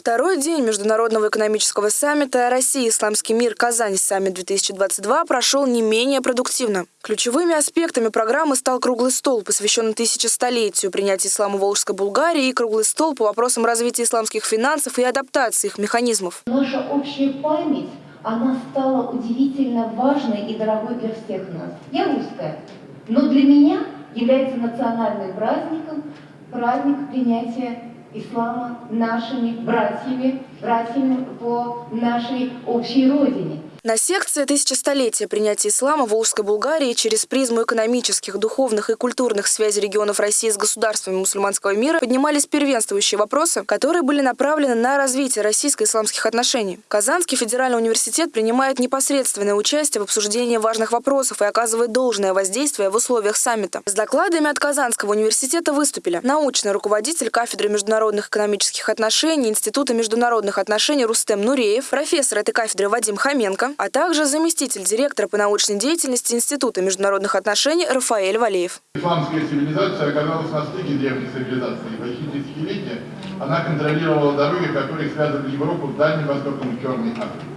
Второй день Международного экономического саммита «Россия. Исламский мир. Казань. Саммит-2022» прошел не менее продуктивно. Ключевыми аспектами программы стал круглый стол, посвященный тысячестолетию принятия ислама в Волжской Булгарии и круглый стол по вопросам развития исламских финансов и адаптации их механизмов. Наша общая память, она стала удивительно важной и дорогой для всех нас. Я русская, но для меня является национальным праздником праздник принятия ислама нашими братьями, братьями по нашей общей родине. На секции «Тысячестолетие принятия ислама в Волжской Булгарии» через призму экономических, духовных и культурных связей регионов России с государствами мусульманского мира поднимались первенствующие вопросы, которые были направлены на развитие российско-исламских отношений. Казанский федеральный университет принимает непосредственное участие в обсуждении важных вопросов и оказывает должное воздействие в условиях саммита. С докладами от Казанского университета выступили научный руководитель кафедры международных экономических отношений Института международных отношений Рустем Нуреев, профессор этой кафедры Вадим Хоменко, а также заместитель директора по научной деятельности Института международных отношений Рафаэль Валеев. Исламская цивилизация оказалась на стыке древней цивилизации. Почти десятилетия она контролировала дороги, которые связывали Европу с Дальним Востоком и Черной Африкой.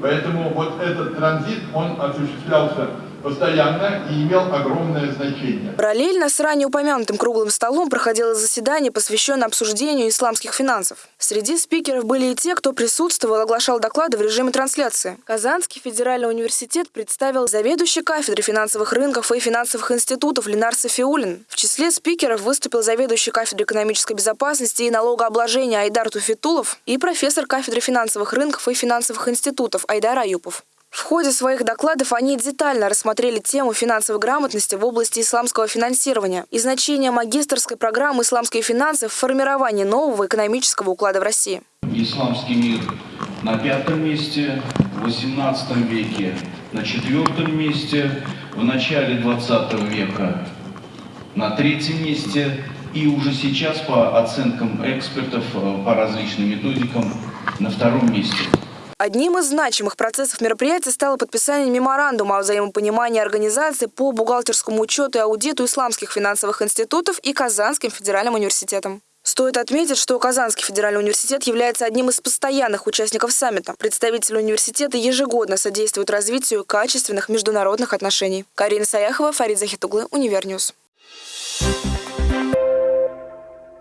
Поэтому вот этот транзит, он осуществлялся постоянно и имел огромное значение. Параллельно с ранее упомянутым круглым столом проходило заседание, посвященное обсуждению исламских финансов. Среди спикеров были и те, кто присутствовал оглашал доклады в режиме трансляции. Казанский федеральный университет представил заведующий кафедры финансовых рынков и финансовых институтов Ленар Софиулин. В числе спикеров выступил заведующий кафедрой экономической безопасности и налогообложения Айдар Туфитулов и профессор кафедры финансовых рынков и финансовых институтов Айдар Аюпов. В ходе своих докладов они детально рассмотрели тему финансовой грамотности в области исламского финансирования и значение магистрской программы «Исламские финансы» в формировании нового экономического уклада в России. Исламский мир на пятом месте, в 18 веке на четвертом месте, в начале 20 века на третьем месте и уже сейчас по оценкам экспертов, э, по различным методикам на втором месте. Одним из значимых процессов мероприятия стало подписание меморандума о взаимопонимании организации по бухгалтерскому учету и аудиту исламских финансовых институтов и Казанским федеральным университетом. Стоит отметить, что Казанский федеральный университет является одним из постоянных участников саммита. Представители университета ежегодно содействуют развитию качественных международных отношений. Карина Саяхова, Фарид Захитуглы, Univer News.